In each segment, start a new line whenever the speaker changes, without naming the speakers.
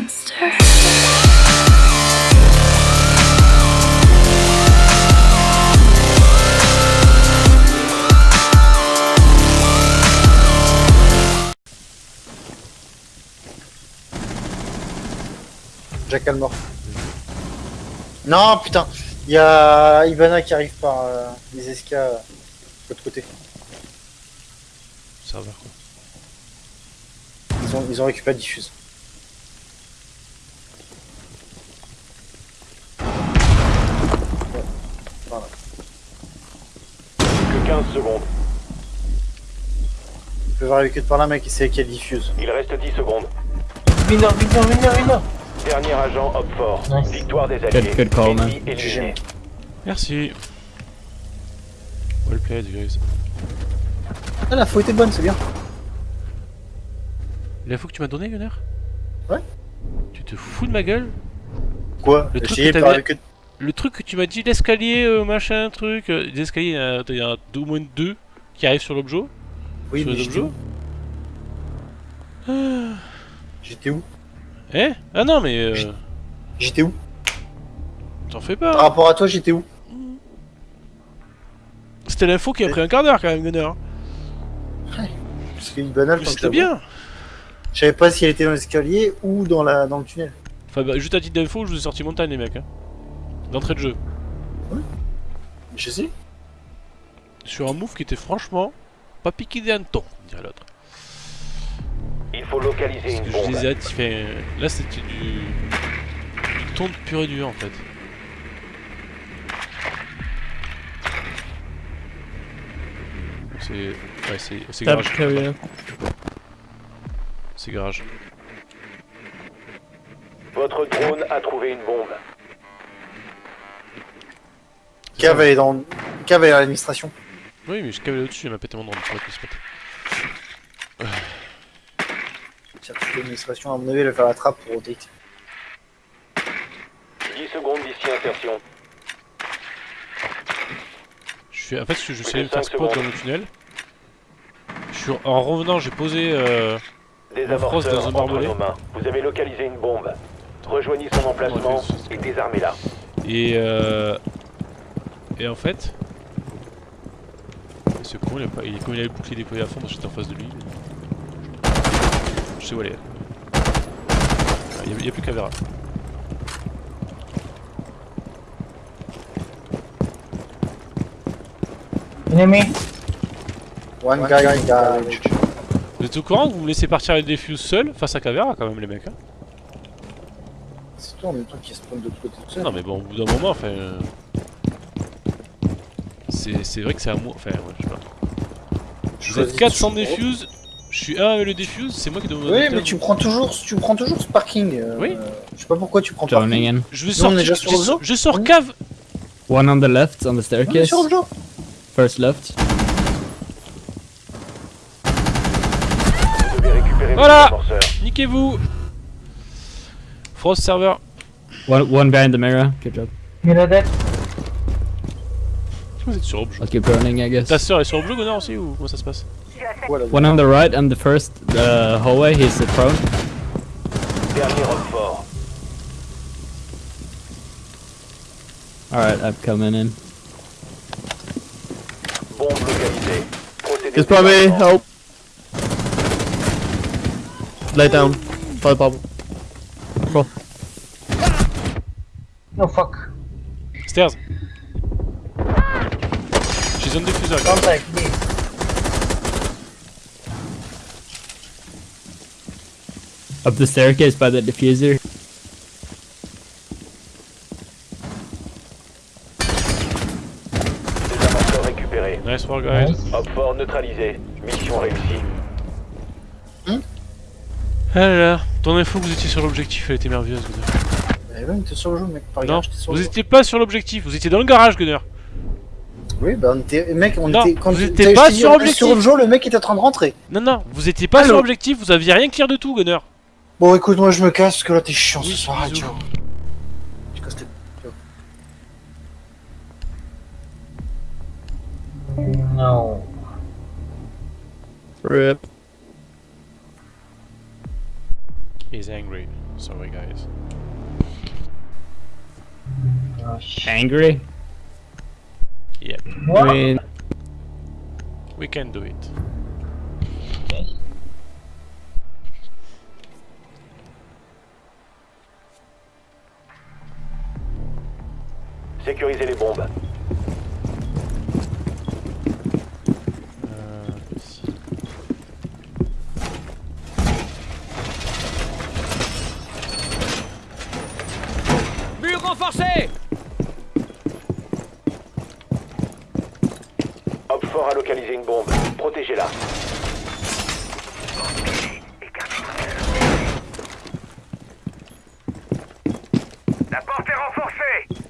monster.
Jackal mort. Non, putain. Il y a Ivana qui arrive par euh, les escas euh, de l'autre côté.
Serveur quoi.
Ils ont, ils ont récupéré Diffuse. Ouais, Voilà.
Que 15 secondes.
Tu peux voir avec eux de par là, mec, c'est qui Diffuse.
Il reste 10 secondes.
Winner, winner, winner, winner.
Dernier agent hop fort.
Nice.
Victoire des alliés.
Good call, man.
Merci. Well played, guys.
Ah, la faute était bonne, c'est bien.
L'info que tu m'as donné, Gunner?
Ouais.
Tu te fous de ma gueule?
Quoi?
Le truc que t'avais-. Le truc que tu m'as dit, l'escalier, euh, machin, truc. euh, les escaliers, il y a, il y a deux- au moins deux qui arrivent sur l'objet.
Oui,
sur
mais
les
j'étais
objets.
où? J'étais où?
Eh? Ah non, mais. euh,
J'étais- où?
T'en fais
Par
pas.
rapport à toi, j'étais où?
C'était l'info qui a pris un quart d'heure quand même, Gunner.
Que
C'était
je la vois.
bien.
Je savais pas si elle était dans l'escalier ou dans, la... dans le tunnel.
Enfin, bah, juste à titre d'info, je vous ai sorti montagne, les mecs. Hein. D'entrée de jeu.
Je sais.
Sur un move qui était franchement pas piqué des hannetons, dirait l'autre.
Il faut localiser
Parce
une
que je
bombe.
les ai hâte, fait... Là, c'était du. du ton de pur et dur en fait. C'est. Ouais, c'est. Garage.
carrier.
C'est garage.
Votre drone a trouvé une bombe.
Cave elle est dans. Cave elle est à l'administration.
Oui, mais je cavais au-dessus, il m'a pété mon drone qu'il se pète.
Tiens, toute l'administration, à mon avis, elle va faire la trappe pour rotate.
10 secondes d'ici insertion.
Je suis... En fait, je, je suis allé me faire spot
secondes.
dans le tunnel. Je suis... En revenant, j'ai posé. Euh... Frosse dans un barbelé.
Vous avez localisé une bombe. Rejoignez son emplacement
Ouais,
et désarmez-la.
Et euh... Et en fait... Ce con, il a pas... il... comme il avait le bouclier déployé à fond, moi j'étais en face de lui. Je sais où elle est. Ah, Il n'y a, plus qu'à verra.
Enemy.
One guy in garage.
Vous êtes au courant que vous me laissez partir avec des fuses seul face à Cavera quand même les mecs hein?
C'est toi en même temps qui spawn de l'autre côté tout seul.
Non mais bon au bout d'un moment enfin... euh, C'est vrai que c'est à moi... Enfin ouais je sais pas.
Je
Vous êtes
choisis
400
toujours.
défuse, je suis un avec le défuse, c'est moi qui dois
Oui, mais tu prends toujours, tu prends toujours ce parking. euh,
Oui.
Je sais pas pourquoi tu prends parking.
in.
Je vais sortir... je,
le zoo
je sors
Oui.
cave
One on the left, on the
On est
staircase.
sur le jeu.
First left.
Voilà. Niquez-vous Frost serveur
One, one behind the mirror. Good job.
Reloaded.
Vous êtes sur l'objet.
I'll keep running, I guess.
Ta sœur est sur l'objet Gunnar aussi ou comment ça se passe
Voilà.
One on the right and the first uh, hallway, he's uh, prone.
Dernier homme fort.
Alright, I'm coming in.
Bombe localisée.
It's probably help. Lay down. Five bubble. Cool.
No fuck.
Stairs J'ai zone diffuseur. gars.
Contact, me.
Up the staircase by the diffuser.
Des amorceurs récupérés.
Nice work guys.
Nice.
Hop fort neutralisé. Mission réussie.
Ah là là, ton info que vous étiez sur l'objectif, elle était merveilleuse Gunnar.
Eh ben, t'es sur le jeu, mec. Par
Non,
sur
vous étiez pas sur l'objectif, vous étiez dans le garage Gunnar.
Oui, bah on était. Mec, on
Non,
était. Quand
vous
tu-
étiez pas sur
était
objectif.
Sur le jeu, le mec était en train de rentrer.
Non, non, vous étiez pas
Allô
sur l'objectif, vous aviez rien clear de tout Gunnar.
Bon, écoute, moi je me casse parce que là t'es chiant
Oui,
ce soir.
bisous.
ciao. Je casse tes-
No.
Rip.
He's angry. Sorry guys.
Oh.
Angry?
Yep,
What?
I mean,
we can do it.
Sécurisez les bombes.
Mur renforcé
Hopfort a localisé une bombe. Protégez-la.
La porte est renforcée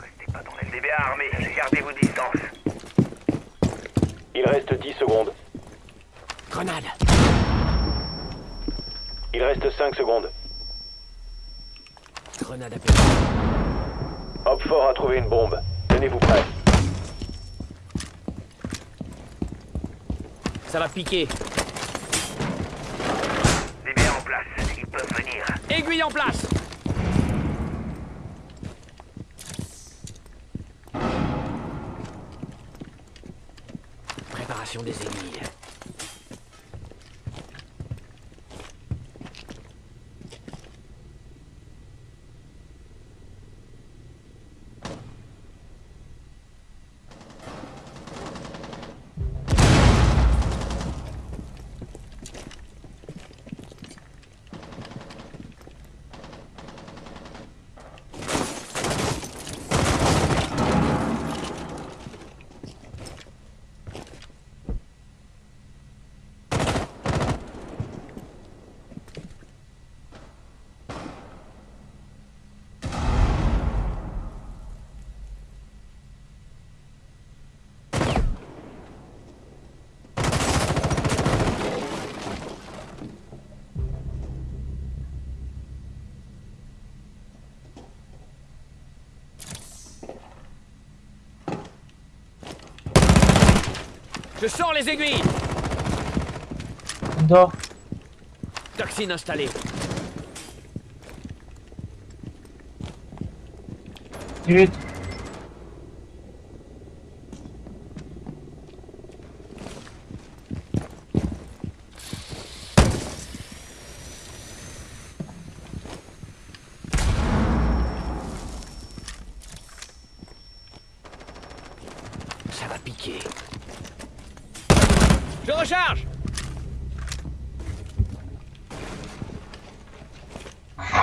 Restez pas dans LDB armé, gardez vos distances.
Il reste 10 secondes.
Grenade
Il reste 5 secondes.
Grenade à péter.
Hopfort a trouvé une bombe. Tenez-vous prêts.
Ça va piquer.
DB en place, ils peuvent venir.
Aiguille en place Préparation des aiguilles. Je sors les aiguilles
Indoor.
Toxine installée.
Dude.
Ça va piquer. Je recharge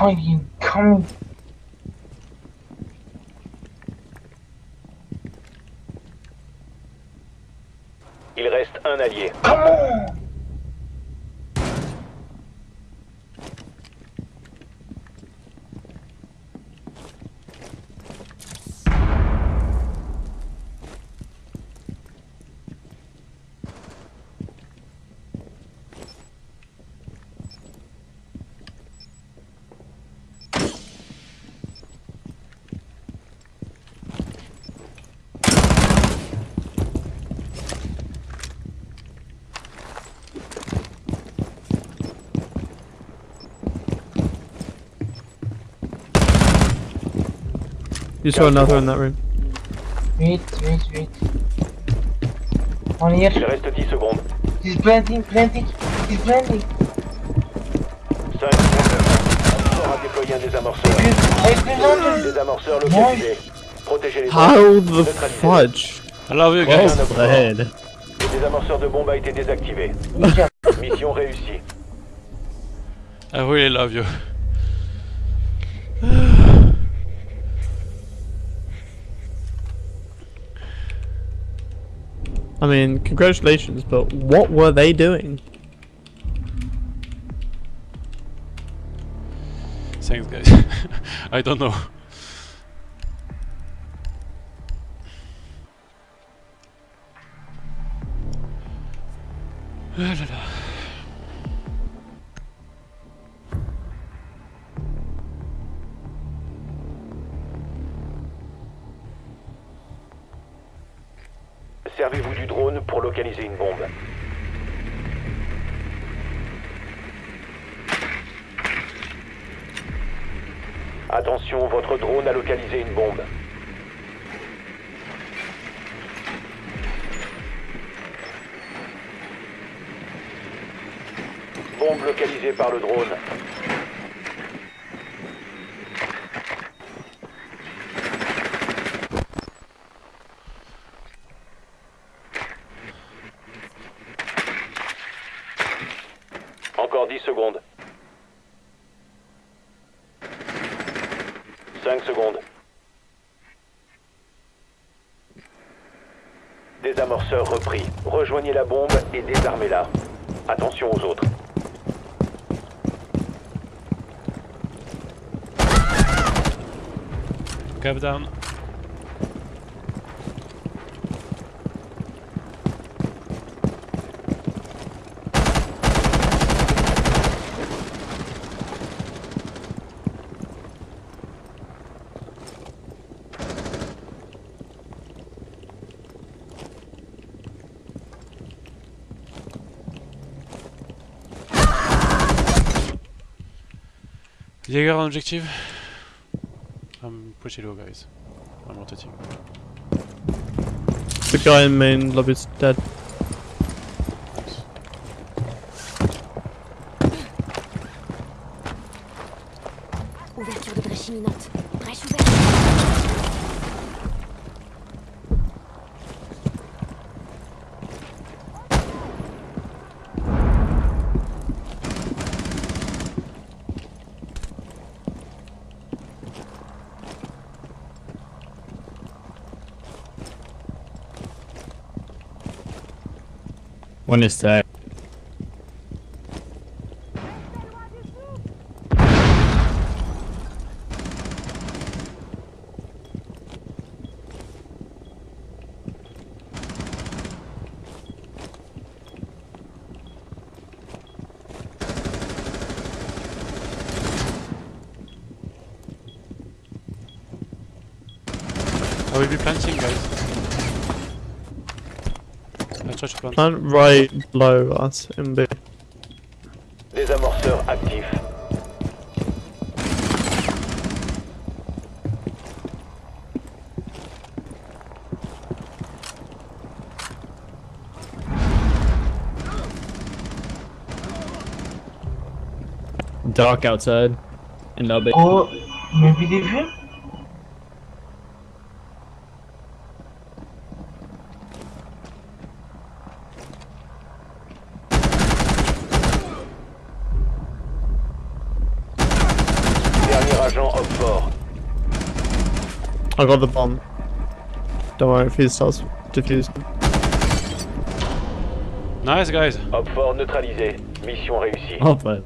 Coming.
Il reste un allié.
Come
you saw another in that room.
Wait, wait, wait. On here.
Il reste 10 secondes.
He's planting, planting. He's planting.
5 secondes. Hopfort a déployé un désamorceur. Localisé. Protégez les.
How the fudge?
I love you guys.
Le désamorceur de bombe a été désactivé. Mission réussie.
I really love you.
I mean, congratulations, but what were they doing?
Thanks guys. I don't know. Ah là là.
Une bombe. Attention, votre drone a localisé une bombe. Bombe localisée par le drone. Encore 10 secondes. 5 secondes. Désamorceur repris. Rejoignez la bombe et désarmez-la. Attention aux autres.
Cap. Jaeger on objective. I'm pretty low, guys. I'm rotating.
The guy in main lobby's dead.
One is tag.
I oh, will be planting, guys. I try plant.
Plant right below us in B.
Désamorceur actif.
Dark outside. In lobby.
Oh, maybe they view?
Dernier agent op fort.
I got the bomb. Don't worry if he starts defusing.
Nice, guys.
Op fort neutralisé. Mission réussie.
Oh, but